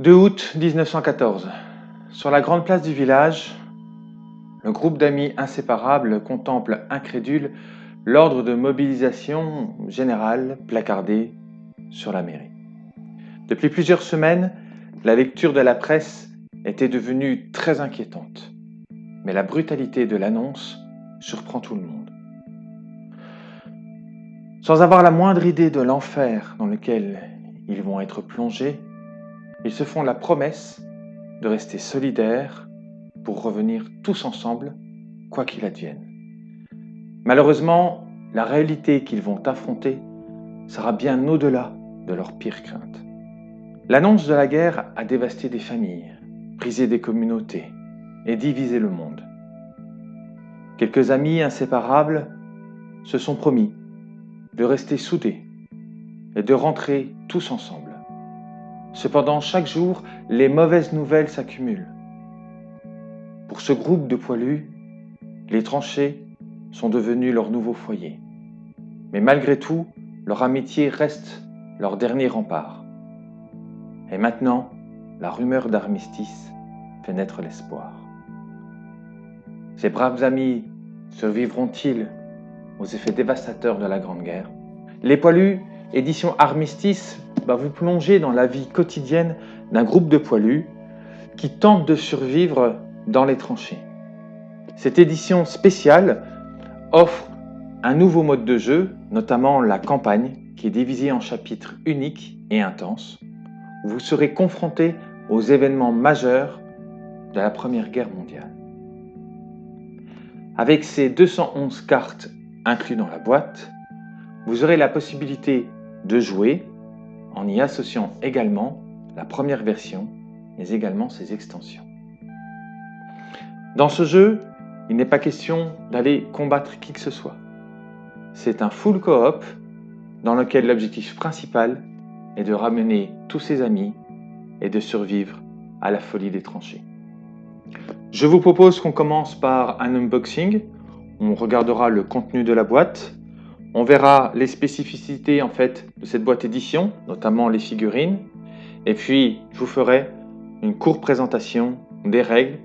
2 août 1914. Sur la grande place du village, le groupe d'amis inséparables contemple incrédule l'ordre de mobilisation générale placardé sur la mairie. Depuis plusieurs semaines, la lecture de la presse était devenue très inquiétante, mais la brutalité de l'annonce surprend tout le monde. Sans avoir la moindre idée de l'enfer dans lequel ils vont être plongés, ils se font la promesse de rester solidaires pour revenir tous ensemble, quoi qu'il advienne. Malheureusement, la réalité qu'ils vont affronter sera bien au-delà de leurs pires craintes. L'annonce de la guerre a dévasté des familles, brisé des communautés et divisé le monde. Quelques amis inséparables se sont promis de rester soudés et de rentrer tous ensemble. Cependant, chaque jour, les mauvaises nouvelles s'accumulent. Pour ce groupe de poilus, les tranchées sont devenues leur nouveau foyer. Mais malgré tout, leur amitié reste leur dernier rempart. Et maintenant, la rumeur d'armistice fait naître l'espoir. Ces braves amis survivront-ils aux effets dévastateurs de la Grande Guerre? Les Poilus, édition Armistice, vous plonger dans la vie quotidienne d'un groupe de poilus qui tentent de survivre dans les tranchées. Cette édition spéciale offre un nouveau mode de jeu, notamment la campagne, qui est divisée en chapitres uniques et intenses. Vous serez confronté aux événements majeurs de la Première Guerre mondiale. Avec ces 211 cartes inclus dans la boîte, vous aurez la possibilité de jouer en y associant également la première version, mais également ses extensions. Dans ce jeu, il n'est pas question d'aller combattre qui que ce soit. C'est un full coop dans lequel l'objectif principal est de ramener tous ses amis et de survivre à la folie des tranchées. Je vous propose qu'on commence par un unboxing. On regardera le contenu de la boîte, on verra les spécificités en fait de cette boîte édition, notamment les figurines. Et puis, je vous ferai une courte présentation des règles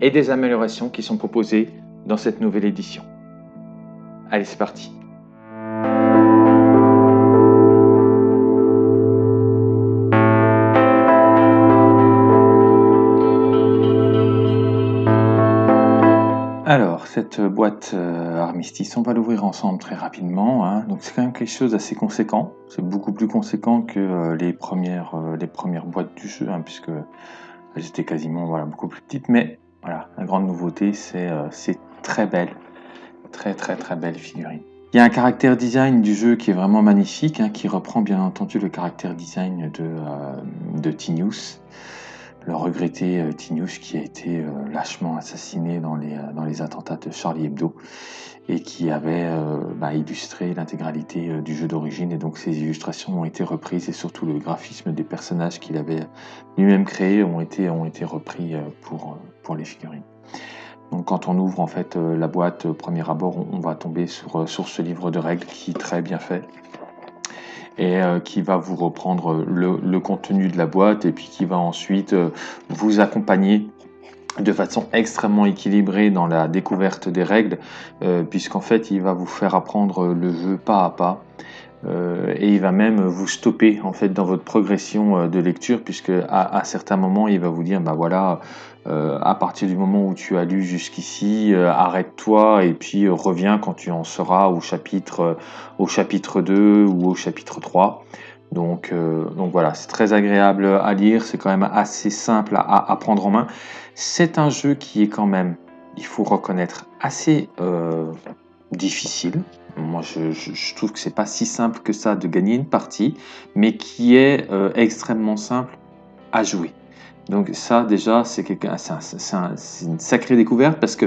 et des améliorations qui sont proposées dans cette nouvelle édition. Allez, c'est parti cette boîte euh, armistice, on va l'ouvrir ensemble très rapidement. Hein. Donc, c'est quand même quelque chose d'assez conséquent. C'est beaucoup plus conséquent que euh, les, premières, euh, les premières boîtes du jeu, hein, puisque elles étaient quasiment voilà, beaucoup plus petites. Mais voilà, la grande nouveauté, c'est très belle. Très, très, très belle figurine. Il y a un caractère design du jeu qui est vraiment magnifique, hein, qui reprend bien entendu le caractère design de, de Tinius le regretté euh, Tinius qui a été euh, lâchement assassiné dans les, euh, dans les attentats de Charlie Hebdo et qui avait bah, illustré l'intégralité du jeu d'origine et donc ces illustrations ont été reprises et surtout le graphisme des personnages qu'il avait lui-même créés ont été, repris pour, les figurines. Donc quand on ouvre en fait la boîte premier abord, on, va tomber sur, sur ce livre de règles qui est très bien fait, et euh, qui va vous reprendre le, contenu de la boîte et puis qui va ensuite euh, vous accompagner de façon extrêmement équilibrée dans la découverte des règles, euh, puisqu'en fait il va vous faire apprendre le jeu pas à pas. Et il va même vous stopper en fait dans votre progression de lecture puisque à, certains moments il va vous dire bah voilà euh, à partir du moment où tu as lu jusqu'ici, euh, arrête-toi et puis euh, reviens quand tu en seras au chapitre, au chapitre 2 ou au chapitre 3. Donc, donc voilà, c'est très agréable à lire, c'est quand même assez simple à, prendre en main. C'est un jeu qui est quand même, il faut reconnaître, assez difficile. Moi, je, trouve que c'est pas si simple que ça de gagner une partie, mais qui est extrêmement simple à jouer. Donc ça déjà, c'est une sacrée découverte parce que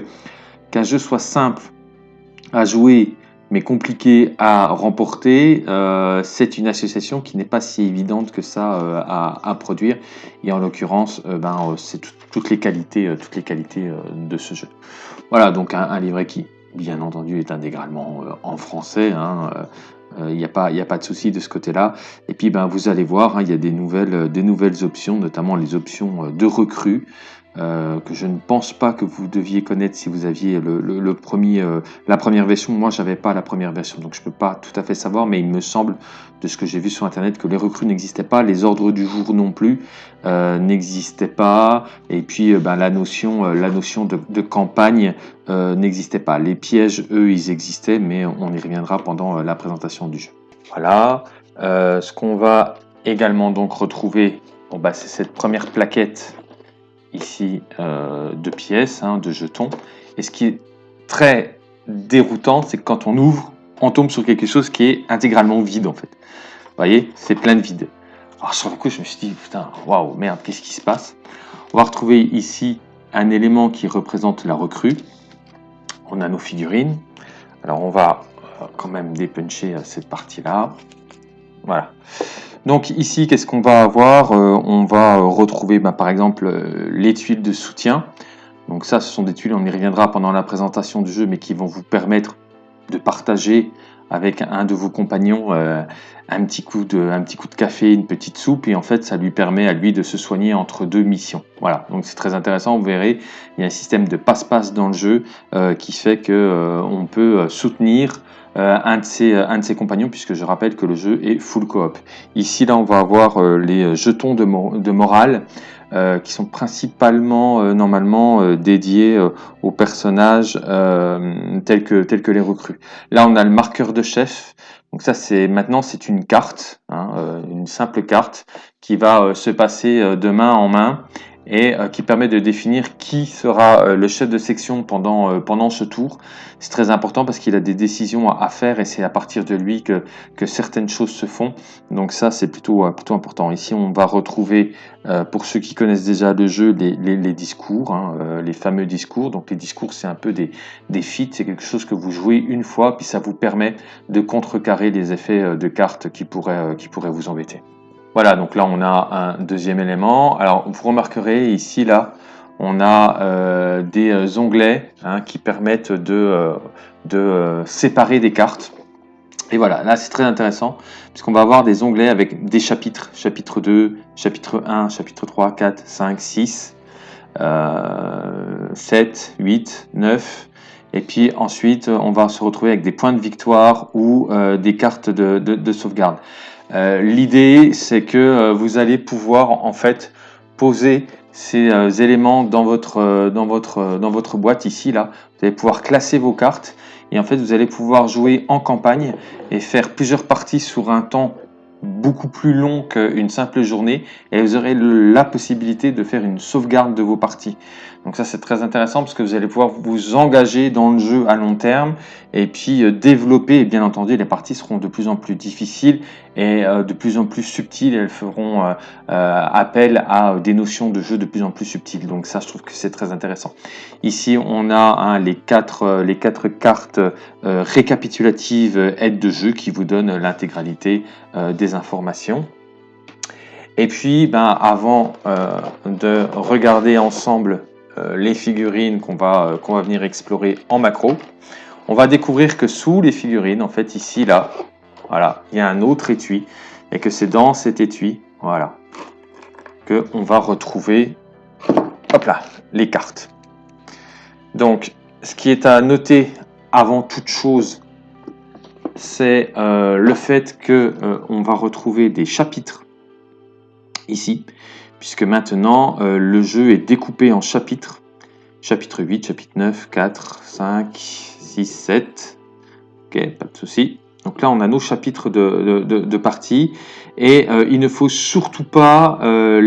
qu'un jeu soit simple à jouer mais compliqué à remporter, euh, c'est une association qui n'est pas si évidente que ça euh, à, produire. Et en l'occurrence, euh, ben, c'est toutes les qualités, toutes les qualités de ce jeu. Voilà, donc un, livret qui, bien entendu, est intégralement en français. Hein, il n'y a, pas, a pas de souci de ce côté-là. Et puis ben, vous allez voir, hein, il y a des nouvelles, des nouvelles options, notamment les options de recrue. Euh, que je ne pense pas que vous deviez connaître si vous aviez le, premier, euh, la première version. Moi, j'avais pas la première version, donc je peux pas tout à fait savoir, mais il me semble, de ce que j'ai vu sur Internet, que les recrues n'existaient pas, les ordres du jour non plus euh, n'existaient pas, et puis ben, la notion, la notion de, campagne n'existait pas. Les pièges, eux, ils existaient, mais on y reviendra pendant la présentation du jeu. Voilà. ce qu'on va également donc retrouver, bah, c'est cette première plaquette ici euh, de pièces, hein, de jetons. Et ce qui est très déroutant, c'est que quand on ouvre, on tombe sur quelque chose qui est intégralement vide en fait. Vous voyez, c'est plein de vide. Alors sur le coup, je me suis dit, putain, waouh, merde, qu'est-ce qui se passe? On va retrouver ici un élément qui représente la recrue. On a nos figurines. Alors on va euh, quand même dépuncher euh, cette partie-là. Voilà. Donc ici, qu'est-ce qu'on va avoir euh, On va euh, retrouver bah, par exemple euh, les tuiles de soutien. Donc ça, ce sont des tuiles, on y reviendra pendant la présentation du jeu, mais qui vont vous permettre de partager avec un de vos compagnons un, petit coup de, un petit coup de café, une petite soupe, et en fait, ça lui permet à lui de se soigner entre deux missions. Voilà, donc c'est très intéressant, vous verrez, il y a un système de passe-passe dans le jeu qui fait que on peut soutenir euh, un, de ses, euh, un de ses compagnons, puisque je rappelle que le jeu est full coop. Ici, là, on va avoir euh, les jetons de, de morale, qui sont principalement normalement dédiés aux personnages tels, que, tels que les recrues. Là, on a le marqueur de chef. Donc ça, c'est maintenant, c'est une carte, hein, une simple carte qui va se passer de main en main et euh, qui permet de définir qui sera euh, le chef de section pendant, euh, pendant ce tour. C'est très important parce qu'il a des décisions à, faire et c'est à partir de lui que, que certaines choses se font. Donc ça, c'est plutôt, plutôt important. Ici, on va retrouver, pour ceux qui connaissent déjà le jeu, les, les, les discours, hein, les fameux discours. Donc les discours, c'est un peu des, des feats, c'est quelque chose que vous jouez une fois, puis ça vous permet de contrecarrer les effets de cartes qui pourraient, qui pourraient vous embêter. Voilà, donc là on a un deuxième élément. Alors vous remarquerez ici, là, on a euh, des euh, onglets hein, qui permettent de, euh, séparer des cartes. Et voilà, là c'est très intéressant, puisqu'on va avoir des onglets avec des chapitres. Chapitre 2, chapitre 1, chapitre 3, 4, 5, 6, 7, 8, 9. Et puis ensuite, on va se retrouver avec des points de victoire ou des cartes de sauvegarde. Euh, l'idée, c'est que euh, vous allez pouvoir en fait poser ces euh, éléments dans votre, boîte ici. là. Vous allez pouvoir classer vos cartes et en fait vous allez pouvoir jouer en campagne et faire plusieurs parties sur un temps beaucoup plus long qu'une simple journée et vous aurez la possibilité de faire une sauvegarde de vos parties. Donc ça c'est très intéressant parce que vous allez pouvoir vous engager dans le jeu à long terme et puis euh, développer et bien entendu les parties seront de plus en plus difficiles et euh, de plus en plus subtiles elles feront euh, appel à des notions de jeu de plus en plus subtiles donc ça je trouve que c'est très intéressant. Ici on a hein, les, quatre, les quatre cartes récapitulatives aide de jeu qui vous donnent l'intégralité des informations. Et puis, ben, avant de regarder ensemble les figurines qu'on va, euh, qu'on va venir explorer en macro, on va découvrir que sous les figurines, en fait ici, là, voilà, il y a un autre étui, et que c'est dans cet étui, voilà, que on va retrouver, hop là, les cartes. Donc, ce qui est à noter avant toute chose, c'est euh, le fait que on va retrouver des chapitres ici puisque maintenant euh, le jeu est découpé en chapitres. Chapitre 8, chapitre 9, 4, 5, 6, 7. Ok, pas de souci. Donc là, on a nos chapitres de, de, partie et euh, il ne faut surtout pas euh,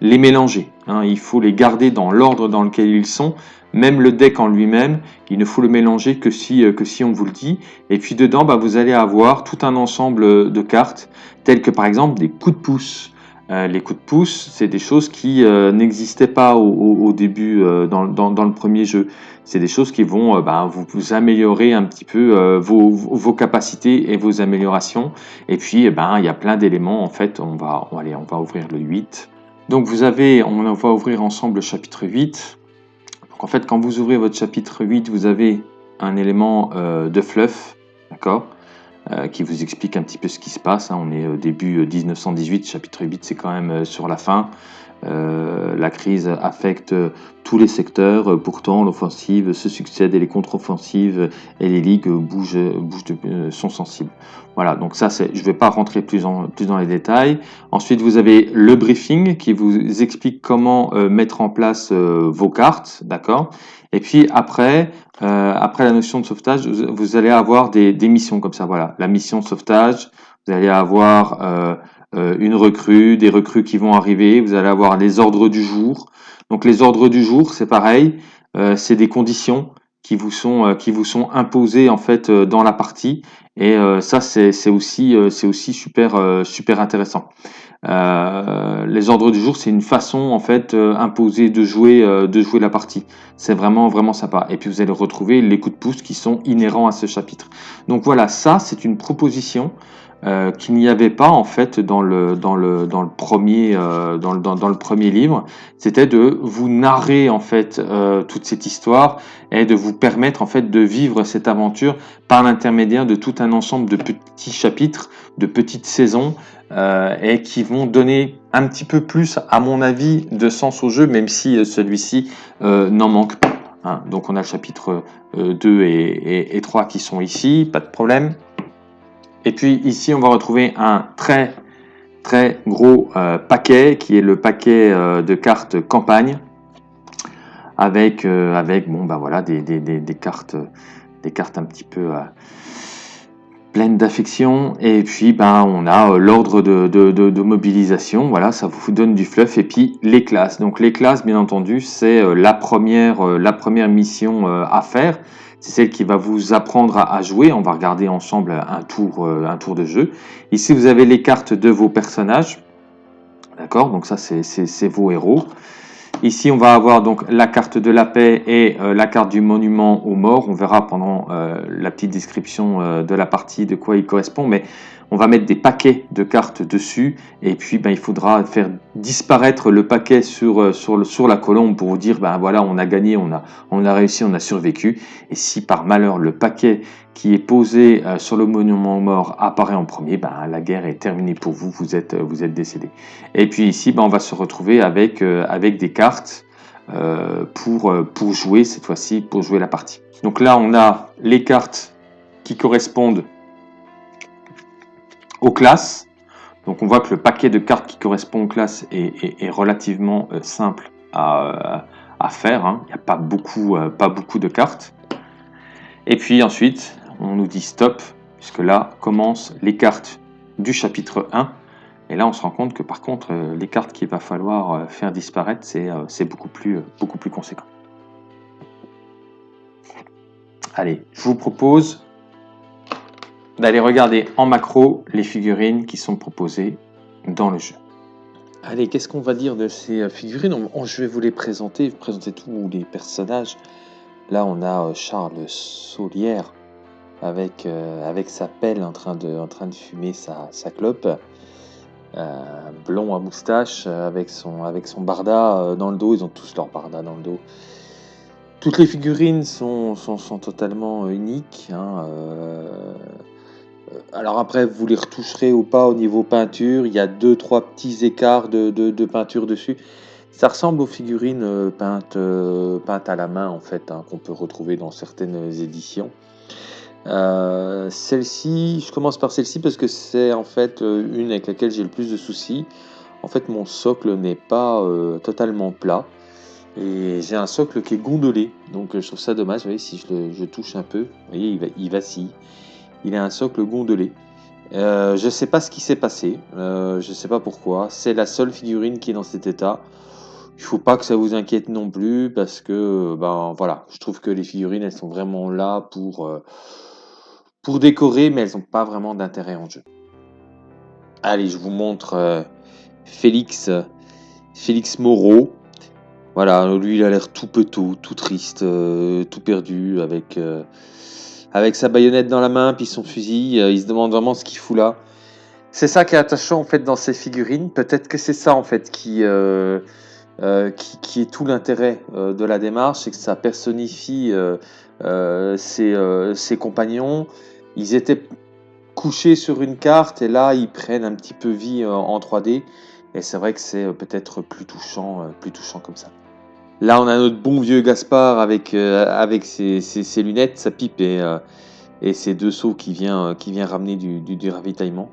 les, mélanger. Hein. Il faut les garder dans l'ordre dans lequel ils sont. Même le deck en lui-même, il ne faut le mélanger que si, que si on vous le dit. Et puis dedans, bah, vous allez avoir tout un ensemble de cartes, telles que par exemple des coups de pouce, euh, les coups de pouce, c'est des choses qui euh, n'existaient pas au, début euh, dans, le premier jeu. C'est des choses qui vont ben, vous, améliorer un petit peu vos, capacités et vos améliorations. Et puis, ben, il y a plein d'éléments. En fait, on va, on, on va ouvrir le 8. Donc, vous avez, on va ouvrir ensemble le chapitre 8. Donc, en fait, quand vous ouvrez votre chapitre 8, vous avez un élément de fluff, d'accord? Qui vous explique un petit peu ce qui se passe. Hein. On est au début 1918, chapitre 8, c'est quand même sur la fin. Euh, la crise affecte tous les secteurs, pourtant l'offensive se succède et les contre-offensives et les ligues bougent, bougent euh, sont sensibles. Voilà, donc ça, je ne vais pas rentrer plus, en, plus dans les détails. Ensuite, vous avez le briefing qui vous explique comment euh, mettre en place vos cartes, d'accord? Et puis après, après la notion de sauvetage, vous, allez avoir des, des, missions comme ça. Voilà, la mission sauvetage, vous allez avoir euh, une recrue, des recrues qui vont arriver, vous allez avoir les ordres du jour. Donc les ordres du jour, c'est pareil, euh, c'est des conditions qui vous sont euh, qui vous sont imposées en fait dans la partie et ça c'est aussi c'est aussi super super intéressant. Les ordres du jour, c'est une façon en fait imposée de jouer de jouer la partie. C'est vraiment vraiment sympa. Et puis vous allez retrouver les coups de pouce qui sont inhérents à ce chapitre. Donc voilà, ça c'est une proposition euh, qu'il n'y avait pas en fait dans le premier euh, livre c'était de vous narrer en fait euh, toute cette histoire et de vous permettre en fait de vivre cette aventure par l'intermédiaire de tout un ensemble de petits chapitres de petites saisons et qui vont donner un petit peu plus à mon avis de sens au jeu même si celui-ci n'en manque pas hein. donc on a le chapitre 2 et, et, et 3 qui sont ici pas de problème et puis ici, on va retrouver un très très gros euh, paquet qui est le paquet euh, de cartes campagne avec euh, avec bon bah voilà des, des, des, cartes des cartes un petit peu pleines d'affection. Et puis ben on a l'ordre de, de, de, mobilisation. Voilà ça vous donne du fluff. Et puis les classes. Donc les classes bien entendu c'est la première la première mission à faire c'est celle qui va vous apprendre à, jouer. On va regarder ensemble un tour, euh, un tour de jeu. Ici, vous avez les cartes de vos personnages. D'accord? Donc ça, c'est vos héros. Ici, on va avoir donc la carte de la paix et euh, la carte du monument aux morts. On verra pendant euh, la petite description de la partie de quoi il correspond. On va mettre des paquets de cartes dessus et puis ben, il faudra faire disparaître le paquet sur, euh, la colombe pour vous dire ben voilà on a gagné, on a, réussi, on a survécu et si par malheur le paquet qui est posé euh, sur le monument aux morts apparaît en premier, ben, la guerre est terminée pour vous, vous êtes, décédé. Et puis ici ben, on va se retrouver avec, euh, des cartes pour jouer cette fois-ci, pour jouer la partie. Donc là on a les cartes qui correspondent aux classes. Donc on voit que le paquet de cartes qui correspond aux classes est, relativement euh, simple à, faire. Hein. Il n'y a pas beaucoup, euh, pas beaucoup de cartes. Et puis ensuite, on nous dit stop, puisque là commencent les cartes du chapitre 1. Et là, on se rend compte que par contre, euh, les cartes qu'il va falloir faire disparaître, c'est beaucoup, plus, beaucoup plus conséquent. Allez, je vous propose d'aller regarder en macro les figurines qui sont proposées dans le jeu. Allez, qu'est-ce qu'on va dire de ces euh, figurines? Je vais vous les présenter, vous présenter tous les personnages. Là, on a euh, Charles avec, euh, avec sa pelle en train de, fumer sa, clope. blond à moustache avec son, barda dans le dos. Ils ont tous leur barda dans le dos. Toutes les figurines sont, totalement uniques. Hein, alors après, vous les retoucherez ou pas au niveau peinture. Il y a deux, trois petits écarts de, peinture dessus. Ça ressemble aux figurines euh, peintes, euh, peintes à la main, en fait, hein, qu'on peut retrouver dans certaines éditions. celle-ci, je commence par celle-ci parce que c'est en fait une avec laquelle j'ai le plus de soucis. En fait, mon socle n'est pas totalement plat. Et j'ai un socle qui est gondolé. Donc je trouve ça dommage. Vous voyez, si je, touche un peu, vous voyez, va, il vacille il a un socle gondolé. Euh, je ne sais pas ce qui s'est passé, euh, je ne sais pas pourquoi. C'est la seule figurine qui est dans cet état. Il faut pas que ça vous inquiète non plus parce que ben voilà, je trouve que les figurines elles sont vraiment là pour euh, pour décorer, mais elles n'ont pas vraiment d'intérêt en jeu. Allez, je vous montre Félix Félix Moreau. Voilà, lui il a l'air tout petot, tout triste, tout perdu avec avec sa baïonnette dans la main, puis son fusil. Euh, il se demande vraiment ce qu'il fout là. C'est ça qui est attachant en fait dans ces figurines. Peut-être que c'est ça en fait qui, euh, euh, qui, est tout l'intérêt de la démarche, c'est que ça personnifie ses, ses, compagnons. Ils étaient couchés sur une carte et là ils prennent un petit peu vie en 3D. Et c'est vrai que c'est peut-être plus touchant, plus touchant comme ça. Là, on a notre bon vieux Gaspard avec, avec ses, lunettes, sa pipe et, et ses deux seaux qui vient, vient ramener du, ravitaillement.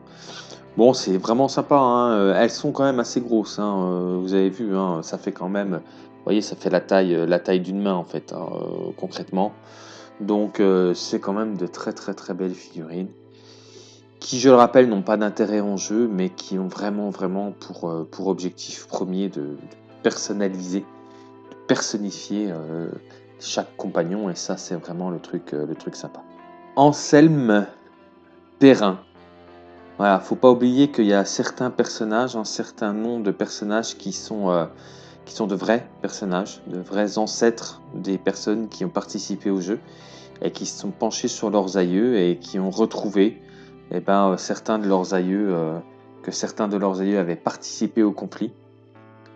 Bon, c'est vraiment sympa. Hein. Euh, elles sont quand même assez grosses. Hein. Euh, vous avez vu, hein, ça fait quand même. Vous voyez, ça fait la taille, euh, la taille d'une main en fait, concrètement. Donc, c'est quand même de très très très belles figurines qui, je le rappelle, n'ont pas d'intérêt en jeu, mais qui ont vraiment vraiment pour, objectif premier de, personnaliser, personnifier chaque compagnon. Et ça, c'est vraiment le truc, le truc sympa. Anselme Perrin. Voilà, faut pas oublier qu'il y a certains personnages, un certain nombre de personnages qui sont, euh, qui sont de vrais personnages, de vrais ancêtres des personnes qui ont participé au jeu et qui se sont penchés sur leurs aïeux et qui ont retrouvé eh ben, certains de leurs aïeux, euh, que certains de leurs aïeux avaient participé au conflit.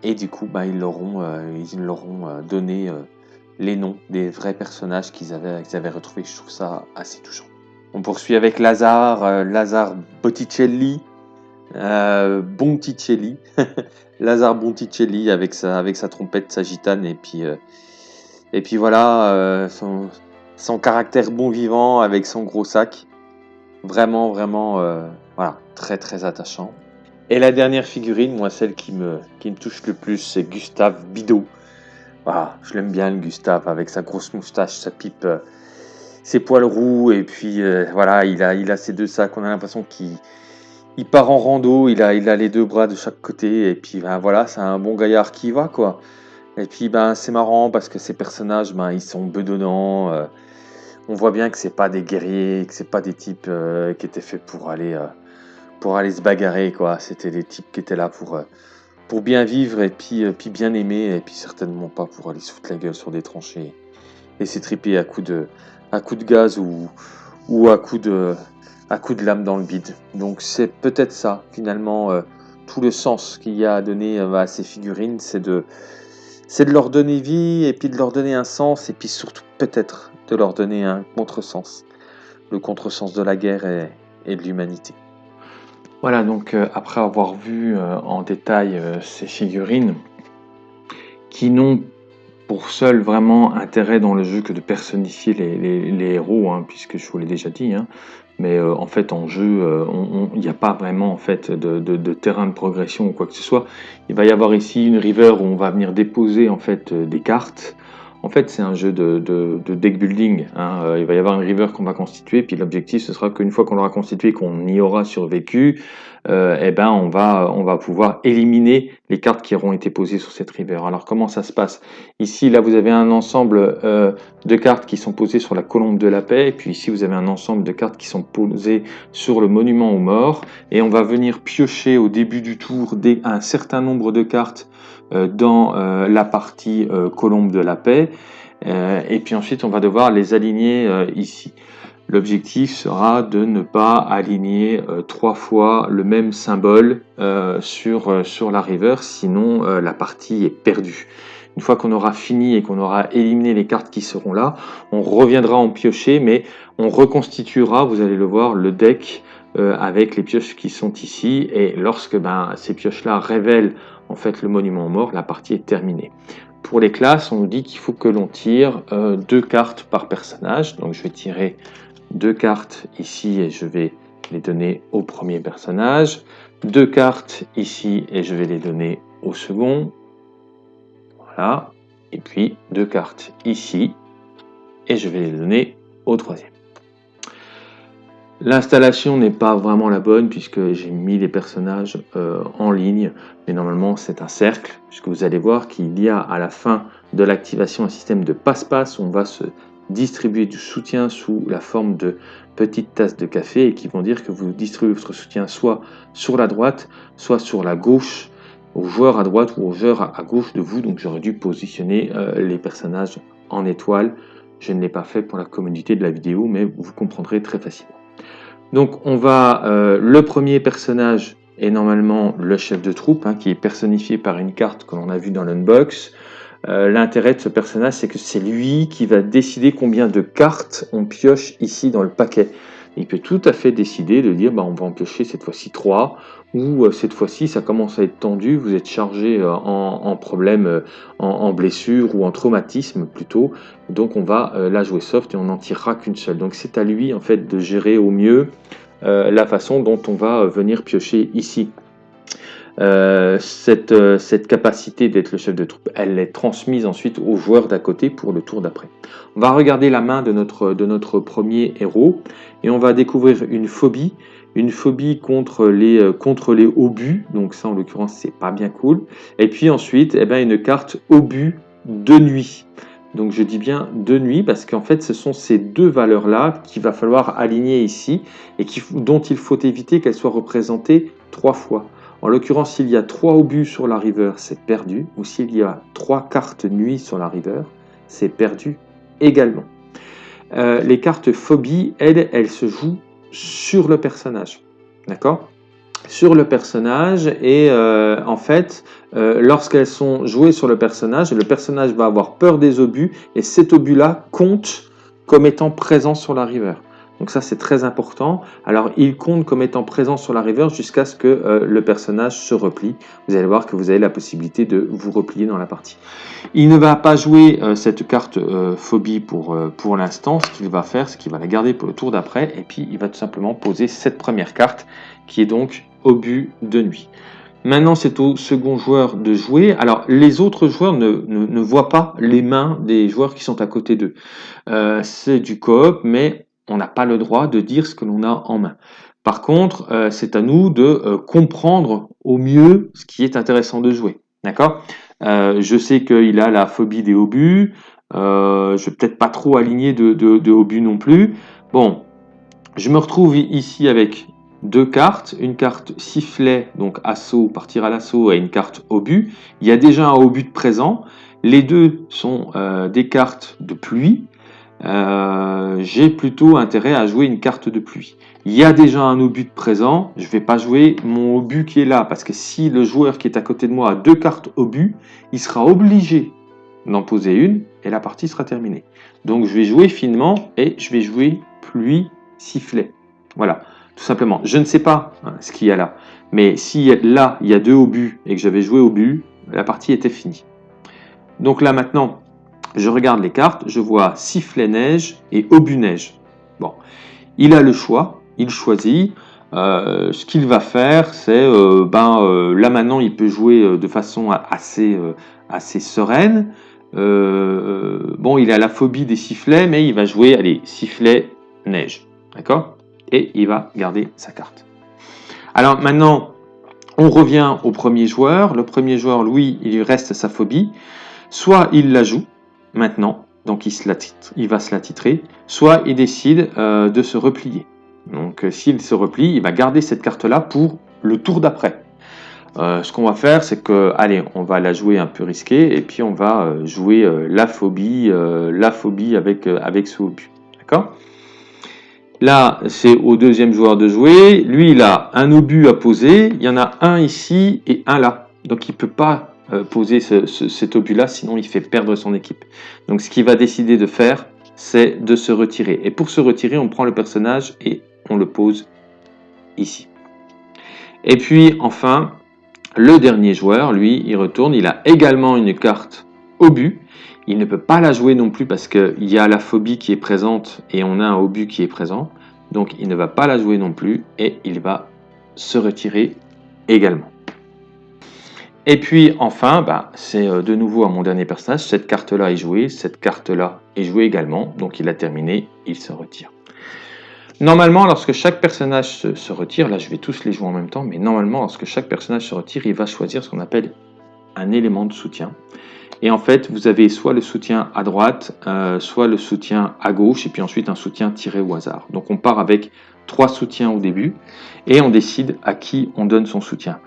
Et du coup, ben, ils leur ont, euh, ils leur ont donné les noms des vrais personnages qu'ils avaient, qu'ils avaient retrouvés. Je trouve ça assez touchant. On poursuit avec Lazare, euh, Lazare Botticelli, euh, Bonticelli, Lazare Bonticelli avec sa, avec sa trompette, sa gitane, et puis, euh, et puis voilà, son, son, caractère bon vivant avec son gros sac. Vraiment, vraiment, voilà, très, très attachant. Et la dernière figurine, moi, celle qui me, touche le plus, c'est Gustave Bidot. Voilà, je l'aime bien, le Gustave, avec sa grosse moustache, sa pipe ses poils roux et puis euh, voilà, il a, il a ses deux sacs. On a l'impression qu'il il part en rando, il a, il a les deux bras de chaque côté et puis ben, voilà, c'est un bon gaillard qui va quoi. Et puis ben c'est marrant parce que ces personnages, ben ils sont bedonnants. Euh, on voit bien que c'est pas des guerriers, que c'est pas des types euh, qui étaient faits pour aller pour aller se bagarrer quoi. C'était des types qui étaient là pour pour bien vivre et puis puis bien aimer et puis certainement pas pour aller se foutre la gueule sur des tranchées et s'étriper à coups de à de gaz ou, ou à coup de, à coup de lame dans le bide. Donc c'est peut-être ça, finalement, euh, tout le sens qu'il y a à donner euh, à ces figurines, c'est de, c'est de leur donner vie et puis de leur donner un sens et puis surtout peut-être de leur donner un contresens, le contresens de la guerre et de l'humanité. Voilà, donc euh, après avoir vu en détail ces figurines qui n'ont pour seul vraiment intérêt dans le jeu que de personnifier les, héros, hein, puisque je vous l'ai déjà dit. Hein. mais euh, en fait, en jeu, euh, il n'y a pas vraiment en fait de, terrain de progression ou quoi que ce soit. Il va y avoir ici une river où on va venir déposer en fait euh, des cartes. En fait, c'est un jeu de, deck building. Hein. il va y avoir une river qu'on va constituer, puis l'objectif ce sera qu'une fois qu'on l'aura constitué, qu'on y aura survécu, euh, eh ben on va, pouvoir éliminer les cartes qui auront été posées sur cette river. Alors comment ça se passe? Ici, là, vous avez un ensemble euh, de cartes qui sont posées sur la colombe de la paix, et puis ici, vous avez un ensemble de cartes qui sont posées sur le monument aux morts, et on va venir piocher au début du tour un certain nombre de cartes euh, dans la partie colombe de la paix, et puis ensuite, on va devoir les aligner ici. L'objectif sera de ne pas aligner euh, trois fois le même symbole euh, sur, euh, sur la river, sinon la partie est perdue. Une fois qu'on aura fini et qu'on aura éliminé les cartes qui seront là, on reviendra en piocher, mais on reconstituera, vous allez le voir, le deck avec les pioches qui sont ici. Et lorsque ben, ces pioches-là révèlent en fait le monument mort, la partie est terminée. Pour les classes, on nous dit qu'il faut que l'on tire deux cartes par personnage. Donc je vais tirer deux cartes ici et je vais les donner au premier personnage, deux cartes ici et je vais les donner au second, voilà, et puis deux cartes ici et je vais les donner au troisième. L'installation n'est pas vraiment la bonne puisque j'ai mis les personnages euh, en ligne, mais normalement c'est un cercle, puisque vous allez voir qu'il y a à la fin de l'activation un système de passe-passe, on va se distribuer du soutien sous la forme de petites tasses de café et qui vont dire que vous distribuez votre soutien soit sur la droite, soit sur la gauche, aux joueurs à droite ou aux joueurs à gauche de vous. Donc j'aurais dû positionner euh, les personnages en étoile. Je ne l'ai pas fait pour la communauté de la vidéo, mais vous comprendrez très facilement. Donc on va, euh, le premier personnage est normalement le chef de troupe, hein, qui est personnifié par une carte que l'on a vu dans l'unbox. Euh, l'intérêt de ce personnage, c'est que c'est lui qui va décider combien de cartes on pioche ici dans le paquet. il peut tout à fait décider de dire bah, on va en piocher cette fois-ci 3, ou euh, cette fois-ci ça commence à être tendu, vous êtes chargé euh, en, problème, euh, en, blessure ou en traumatisme plutôt, donc on va la jouer soft et on n'en tirera qu'une seule. Donc c'est à lui en fait de gérer au mieux la façon dont on va venir piocher ici. Euh, cette, euh, cette, capacité d'être le chef de troupe, elle est transmise ensuite aux joueurs d'à côté pour le tour d'après. On va regarder la main de notre, premier héros et on va découvrir une phobie, une phobie contre les, euh, obus, donc ça en l'occurrence c'est pas bien cool. Et puis ensuite, eh ben, une carte obus de nuit. Donc je dis bien de nuit parce qu'en fait ce sont ces deux valeurs-là qu'il va falloir aligner ici et dont il faut éviter qu'elles soient représentées trois fois. En l'occurrence, s'il y a trois obus sur la river, c'est perdu. Ou s'il y a trois cartes nuit sur la river, c'est perdu également. Euh, les cartes phobie, elles, elles se jouent sur le personnage. D'accord? Sur le personnage, et euh, en fait, euh, lorsqu'elles sont jouées sur le personnage, le personnage va avoir peur des obus, et cet obus-là compte comme étant présent sur la river. Donc ça, c'est très important. Alors, il compte comme étant présent sur la river jusqu'à ce que euh, le personnage se replie. Vous allez voir que vous avez la possibilité de vous replier dans la partie. Il ne va pas jouer euh, cette carte euh, phobie pour, pour l'instant. Ce qu'il va faire, c'est qu'il va la garder pour le tour d'après. Et puis, il va tout simplement poser cette première carte, qui est donc obus de nuit. Maintenant, c'est au second joueur de jouer. Alors, les autres joueurs ne, ne, voient pas les mains des joueurs qui sont à côté d'eux. c'est du coop, mais on n'a pas le droit de dire ce que l'on a en main. Par contre, euh, c'est à nous de euh, comprendre au mieux ce qui est intéressant de jouer. D'accord? Euh, Je sais qu'il a la phobie des obus. je ne vais peut-être pas trop aligner de, de, obus non plus. Bon, je me retrouve ici avec deux cartes. Une carte sifflet, donc assaut, partir à l'assaut, et une carte obus. Il y a déjà un obus de présent. Les deux sont des cartes de pluie. Euh, j'ai plutôt intérêt à jouer une carte de pluie. Il y a déjà un obus présent, je ne vais pas jouer mon obus qui est là, parce que si le joueur qui est à côté de moi a deux cartes obus, il sera obligé d'en poser une, et la partie sera terminée. Donc je vais jouer finement, et je vais jouer pluie, sifflet. Voilà, tout simplement. Je ne sais pas hein, ce qu'il y a là, mais si là, il y a deux obus, et que j'avais joué obus, la partie était finie. Donc là maintenant, je regarde les cartes, je vois sifflet neige et obus neige. Bon, il a le choix, il choisit. Euh, ce qu'il va faire, c'est, euh, ben, euh, là maintenant, il peut jouer de façon assez, assez sereine. bon, il a la phobie des sifflets, mais il va jouer, allez, sifflet neige, d'accord? Et il va garder sa carte. Alors maintenant, on revient au premier joueur. Le premier joueur, lui, il lui reste sa phobie. Soit il la joue, maintenant, donc il, va se la titrer, soit il décide euh, de se replier. Donc euh, s'il se replie, il va garder cette carte-là pour le tour d'après. Euh, ce qu'on va faire, c'est que, allez, on va la jouer un peu risqué, et puis on va jouer la phobie, avec, avec ce obus. Là, c'est au deuxième joueur de jouer. Lui, il a un obus à poser. Il y en a un ici et un là. Donc, il ne peut pas euh, poser cet obus-là, sinon il fait perdre son équipe. Donc ce qu'il va décider de faire, c'est de se retirer. Et pour se retirer, on prend le personnage et on le pose ici. Et puis enfin, le dernier joueur, lui, il retourne, il a également une carte obus. Il ne peut pas la jouer non plus parce qu'il y a la phobie qui est présente et on a un obus qui est présent. Donc il ne va pas la jouer non plus et il va se retirer également. Et puis enfin, bah, c'est euh, de nouveau à mon dernier personnage, cette carte-là est jouée, cette carte-là est jouée également, donc il a terminé, il se retire. Normalement, lorsque chaque personnage se, retire, là je vais tous les jouer en même temps, mais normalement, lorsque chaque personnage se retire, il va choisir ce qu'on appelle un élément de soutien. Et en fait, vous avez soit le soutien à droite, euh, soit le soutien à gauche, et puis ensuite un soutien tiré au hasard. Donc on part avec trois soutiens au début, et on décide à qui on donne son soutien.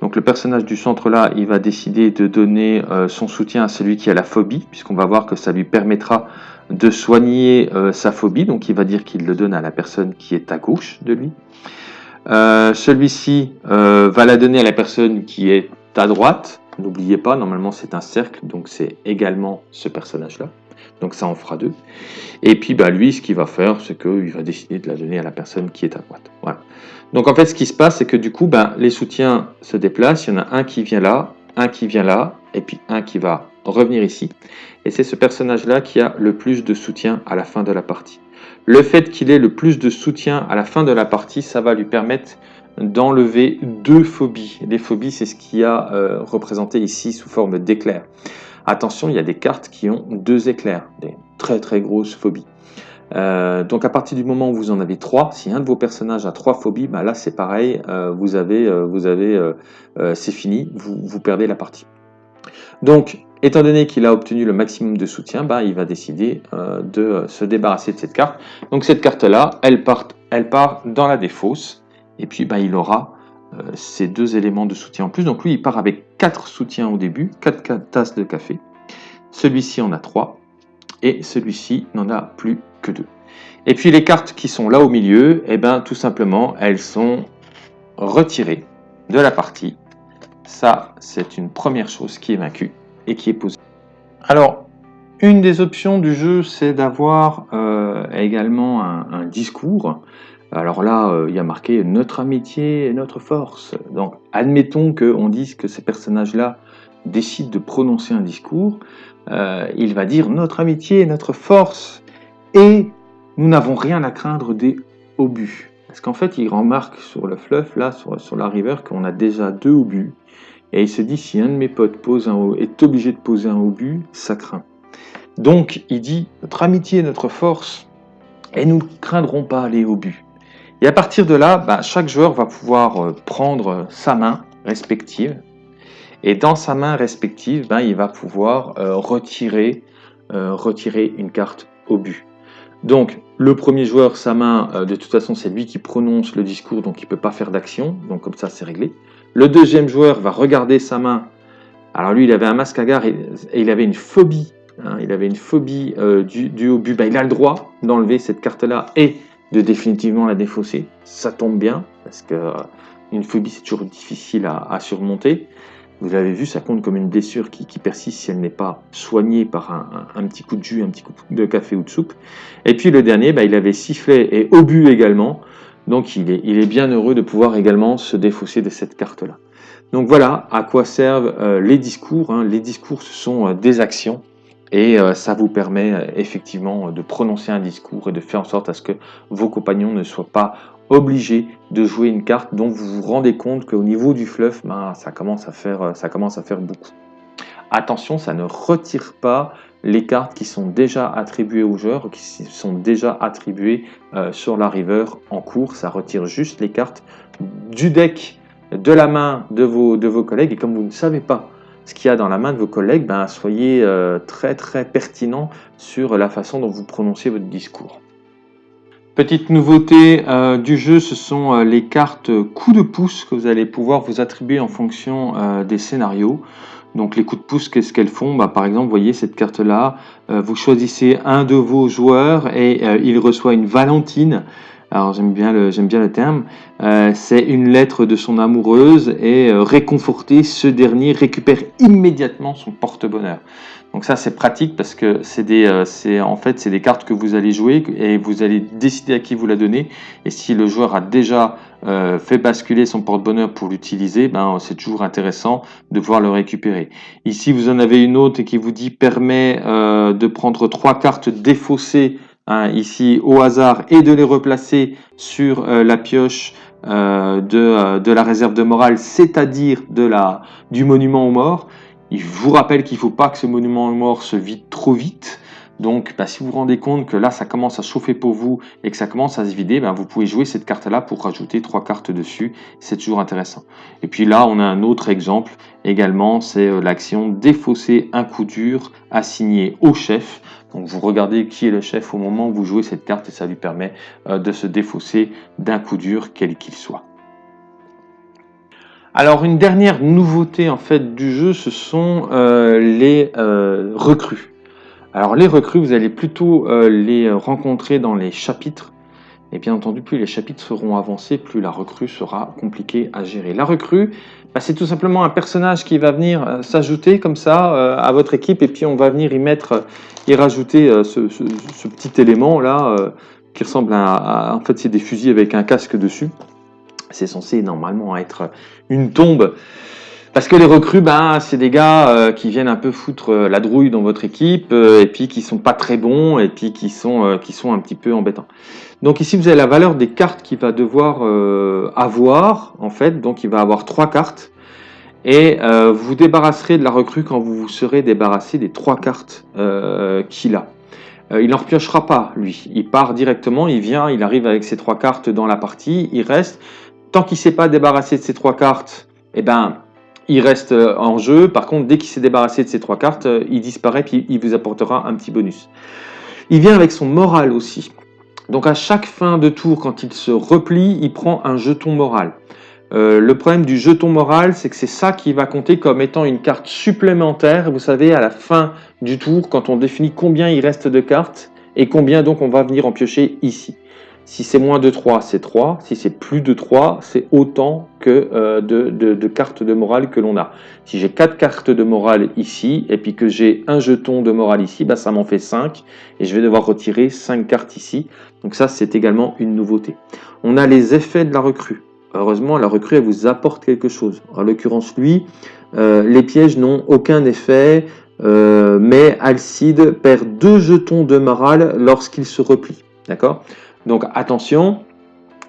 Donc le personnage du centre là, il va décider de donner euh, son soutien à celui qui a la phobie, puisqu'on va voir que ça lui permettra de soigner euh, sa phobie. Donc il va dire qu'il le donne à la personne qui est à gauche de lui. Euh, celui-ci va la donner à la personne qui est à droite. N'oubliez pas, normalement c'est un cercle, donc c'est également ce personnage-là. Donc ça en fera deux. Et puis bah, lui, ce qu'il va faire, c'est qu'il va décider de la donner à la personne qui est à droite. Voilà. Donc en fait, ce qui se passe, c'est que du coup, bah, les soutiens se déplacent. Il y en a un qui vient là, un qui vient là, et puis un qui va revenir ici. Et c'est ce personnage-là qui a le plus de soutien à la fin de la partie. Le fait qu'il ait le plus de soutien à la fin de la partie, ça va lui permettre d'enlever deux phobies. Les phobies, c'est ce qui a euh, représenté ici sous forme d'éclairs. Attention, il y a des cartes qui ont deux éclairs, des très très grosses phobies. Euh, donc à partir du moment où vous en avez trois, si un de vos personnages a trois phobies, bah là c'est pareil, euh, vous avez, avez, c'est fini, vous, perdez la partie. Donc, étant donné qu'il a obtenu le maximum de soutien, bah, il va décider de se débarrasser de cette carte. Donc cette carte-là, elle part, elle part dans la défausse, et puis bah, il aura euh, ces deux éléments de soutien en plus. Donc lui, il part avec quatre soutiens au début, quatre tasses de café. Celui-ci en a trois, et celui-ci n'en a plus que deux. Et puis les cartes qui sont là au milieu, eh ben, tout simplement, elles sont retirées de la partie. Ça, c'est une première chose qui est vaincue et qui est posée. Alors, une des options du jeu, c'est d'avoir euh, également un, discours. Alors là, euh, il y a marqué notre amitié et notre force. Donc, admettons qu'on dise que ces personnages-là décident de prononcer un discours. Euh, il va dire notre amitié et notre force. Et nous n'avons rien à craindre des obus. Parce qu'en fait, il remarque sur le fleuve, là, sur, la river, qu'on a déjà deux obus. Et il se dit, si un de mes potes est obligé de poser un obus, ça craint. Donc, il dit, notre amitié et notre force, et nous ne craindrons pas les obus. Et à partir de là, bah, chaque joueur va pouvoir euh, prendre sa main respective. Et dans sa main respective, bah, il va pouvoir euh, retirer, euh, une carte au but. Donc, le premier joueur, sa main, de toute façon, c'est lui qui prononce le discours, donc il ne peut pas faire d'action. Donc, comme ça, c'est réglé. Le deuxième joueur va regarder sa main. Alors, lui, il avait un masque à gare et, il avait une phobie. Hein, il avait une phobie du, du but. Bah, il a le droit d'enlever cette carte-là et de définitivement la défausser. Ça tombe bien, parce que euh, une phobie, c'est toujours difficile à, surmonter. Vous avez vu, ça compte comme une blessure qui, persiste si elle n'est pas soignée par un, petit coup de jus, un petit coup de café ou de soupe. Et puis le dernier, bah, il avait sifflé et obus également. Donc il est, il est bien heureux de pouvoir également se défausser de cette carte-là. Donc voilà à quoi servent euh, les discours. Hein. Les discours, ce sont euh, des actions et euh, ça vous permet euh, effectivement de prononcer un discours et de faire en sorte à ce que vos compagnons ne soient pas obligés de jouer une carte dont vous vous rendez compte qu'au niveau du fluff, ben, ça, commence à faire, euh, ça beaucoup. Attention, ça ne retire pas les cartes qui sont déjà attribuées aux joueurs, qui sont déjà attribuées sur la river en cours. Ça retire juste les cartes du deck, de la main de vos collègues. Et comme vous ne savez pas ce qu'il y a dans la main de vos collègues, ben, soyez euh, très très pertinent sur la façon dont vous prononcez votre discours. Petite nouveauté euh, du jeu, ce sont euh, les cartes coups de pouce que vous allez pouvoir vous attribuer en fonction des scénarios. Donc les coups de pouce, qu'est-ce qu'elles font? Bah, Par exemple, vous voyez cette carte-là, vous choisissez un de vos joueurs et il reçoit une Valentine alors j'aime bien le j'aime bien le terme, euh, c'est une lettre de son amoureuse et euh, réconforté, ce dernier récupère immédiatement son porte-bonheur. Donc ça c'est pratique parce que c'est des euh, c'est en fait c'est des cartes que vous allez jouer et vous allez décider à qui vous la donnez et si le joueur a déjà fait basculer son porte-bonheur pour l'utiliser, ben c'est toujours intéressant de pouvoir le récupérer. Ici vous en avez une autre qui vous dit permet de prendre trois cartes défaussées Hein, ici au hasard et de les replacer sur euh, la pioche euh, de, euh, de, la réserve de morale, c'est-à-dire du monument aux morts. Il vous rappelle qu'il ne faut pas que ce monument aux morts se vide trop vite. Donc, bah, si vous vous rendez compte que là, ça commence à chauffer pour vous et que ça commence à se vider, bah, vous pouvez jouer cette carte-là pour rajouter trois cartes dessus. C'est toujours intéressant. Et puis là, on a un autre exemple également, c'est l'action défausser un coup dur assigné au chef. Donc vous regardez qui est le chef au moment où vous jouez cette carte et ça lui permet euh, de se défausser d'un coup dur, quel qu'il soit. Alors une dernière nouveauté en fait du jeu, ce sont euh, les euh, recrues. Alors les recrues, vous allez plutôt les rencontrer dans les chapitres. Et bien entendu, plus les chapitres seront avancés, plus la recrue sera compliquée à gérer. La recrue, bah, c'est tout simplement un personnage qui va venir euh, s'ajouter comme ça euh, à votre équipe et puis on va venir y mettre et rajouter ce, petit élément là qui ressemble à, en fait c'est des fusils avec un casque dessus. C'est censé normalement être une tombe. Parce que les recrues, ben, c'est des gars qui viennent un peu foutre la drouille dans votre équipe et puis qui sont pas très bons et puis qui sont, qui sont un petit peu embêtants. Donc ici, vous avez la valeur des cartes qu'il va devoir euh, avoir, en fait. Donc il va avoir trois cartes. Et euh, vous débarrasserez de la recrue quand vous vous serez débarrassé des trois cartes euh, qu'il a. il n'en repiochera pas, lui. Il part directement, il vient, il arrive avec ses trois cartes dans la partie, il reste. Tant qu'il ne s'est pas débarrassé de ces trois cartes, eh ben, il reste en jeu. Par contre, dès qu'il s'est débarrassé de ces trois cartes, il disparaît, puis il vous apportera un petit bonus. Il vient avec son moral aussi. Donc à chaque fin de tour, quand il se replie, il prend un jeton moral. Euh, le problème du jeton moral, c'est que c'est ça qui va compter comme étant une carte supplémentaire. Vous savez, à la fin du tour, quand on définit combien il reste de cartes et combien donc on va venir en piocher ici. Si c'est moins de 3, c'est 3. Si c'est plus de 3, c'est autant que euh, de, cartes de morale que l'on a. Si j'ai 4 cartes de morale ici, et puis que j'ai un jeton de morale ici, bah, ça m'en fait 5. Et je vais devoir retirer 5 cartes ici. Donc ça, c'est également une nouveauté. On a les effets de la recrue. Heureusement, la recrue, elle vous apporte quelque chose. En l'occurrence, lui, euh, les pièges n'ont aucun effet, euh, mais Alcide perd 2 jetons de morale lorsqu'il se replie. D'accord? Donc attention,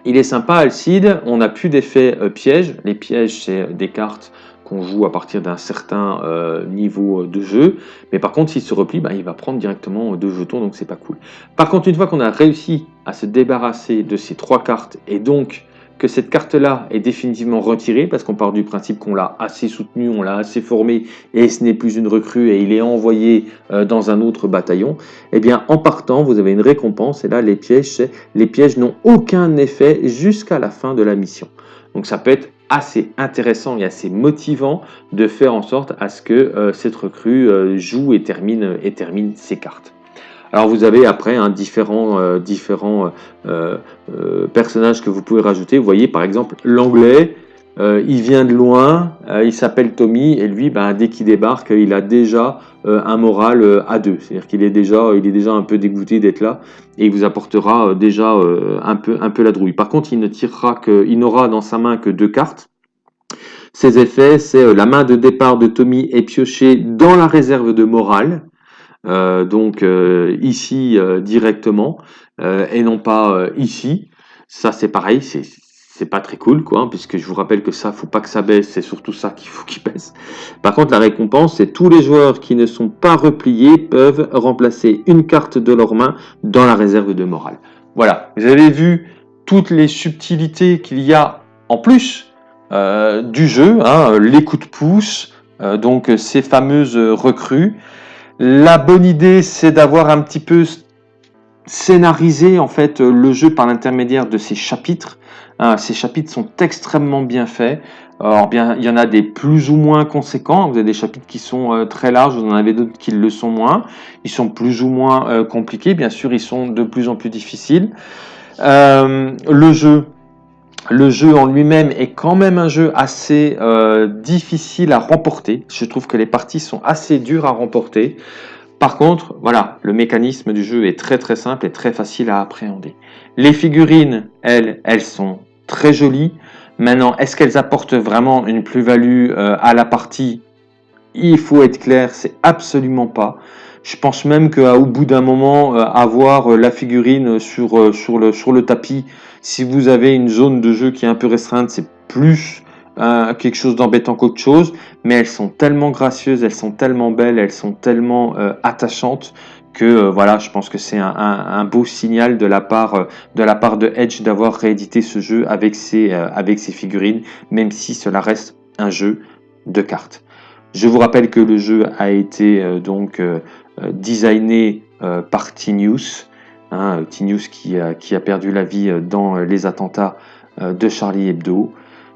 il est sympa Alcide, on n'a plus d'effet euh, piège. Les pièges, c'est des cartes qu'on joue à partir d'un certain euh, niveau de jeu. Mais par contre, s'il se replie, bah, il va prendre directement deux jetons, donc c'est pas cool. Par contre, une fois qu'on a réussi à se débarrasser de ces trois cartes, et donc que cette carte-là est définitivement retirée, parce qu'on part du principe qu'on l'a assez soutenu, on l'a assez formé, et ce n'est plus une recrue, et il est envoyé euh, dans un autre bataillon, eh bien, en partant, vous avez une récompense, et là, les pièges, n'ont aucun effet jusqu'à la fin de la mission. Donc ça peut être assez intéressant et assez motivant de faire en sorte à ce que euh, cette recrue euh, joue et termine ses cartes. Alors vous avez après un différents, euh, différents euh, euh, personnages que vous pouvez rajouter. Vous voyez par exemple l'anglais, il vient de loin, il s'appelle Tommy et lui ben, dès qu'il débarque il a déjà un moral à deux. C'est-à-dire qu'il est, déjà, est déjà un peu dégoûté d'être là et il vous apportera déjà un, peu, un peu la drouille. Par contre il ne tirera que, il n'aura dans sa main que deux cartes. Ses effets, c'est la main de départ de Tommy est piochée dans la réserve de morale. Euh, donc euh, ici euh, directement et non pas ici. Ça c'est pareil, c'est pas très cool quoi, hein, puisque je vous rappelle que ça, faut pas que ça baisse, c'est surtout ça qu'il faut qu'il baisse. Par contre, la récompense, c'est tous les joueurs qui ne sont pas repliés peuvent remplacer une carte de leur main dans la réserve de morale. Voilà, vous avez vu toutes les subtilités qu'il y a en plus du jeu, hein, les coups de pouce, donc ces fameuses recrues, la bonne idée, c'est d'avoir un petit peu scénarisé en fait le jeu par l'intermédiaire de ces chapitres. Hein, ces chapitres sont extrêmement bien faits. Alors bien, il y en a des plus ou moins conséquents. Vous avez des chapitres qui sont euh, très larges, vous en avez d'autres qui le sont moins. Ils sont plus ou moins euh, compliqués. Bien sûr, ils sont de plus en plus difficiles. Euh, le jeu, le jeu en lui-même est quand même un jeu assez euh, difficile à remporter. Je trouve que les parties sont assez dures à remporter. Par contre, voilà, le mécanisme du jeu est très très simple et très facile à appréhender. Les figurines, elles, elles sont très jolies. Maintenant, est-ce qu'elles apportent vraiment une plus-value euh, à la partie? Il faut être clair, c'est absolument pas. Je pense même qu'au bout d'un moment, euh, avoir la figurine sur, le tapis, si vous avez une zone de jeu qui est un peu restreinte, c'est plus euh, quelque chose d'embêtant qu'autre chose, mais elles sont tellement gracieuses, elles sont tellement belles, elles sont tellement euh, attachantes que euh, voilà, je pense que c'est un, beau signal de la part de Edge d'avoir réédité ce jeu avec ses avec ses figurines, même si cela reste un jeu de cartes. Je vous rappelle que le jeu a été donc designé par Tinius, Hein, Tinius qui a, qui a, perdu la vie euh, dans euh, les attentats euh, de Charlie Hebdo.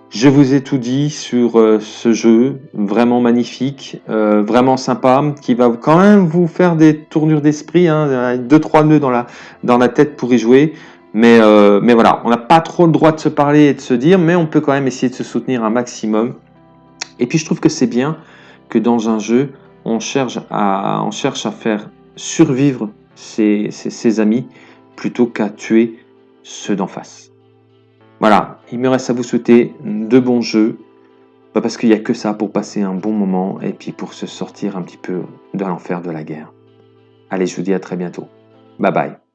Je vous ai tout dit sur ce jeu, vraiment magnifique, vraiment sympa, qui va quand même vous faire des tournures d'esprit, hein, deux trois nœuds dans la dans la tête pour y jouer. Mais mais voilà, on n'a pas trop le droit de se parler et de se dire, mais on peut quand même essayer de se soutenir un maximum. Et puis je trouve que c'est bien que dans un jeu, on cherche à, on cherche à faire survivre ses, amis plutôt qu'à tuer ceux d'en face. Voilà, il me reste à vous souhaiter de bons jeux, parce qu'il n'y a que ça pour passer un bon moment et puis pour se sortir un petit peu de l'enfer de la guerre. Allez, je vous dis à très bientôt. Bye bye.